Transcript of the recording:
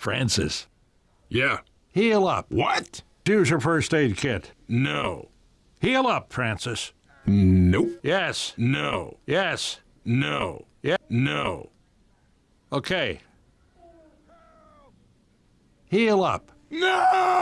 Francis, Yeah. heal up. What? Use your first aid kit. No. Heal up, Francis. Nope. Yes. No. Yes. No. Yeah. No. Okay. Heal up. No!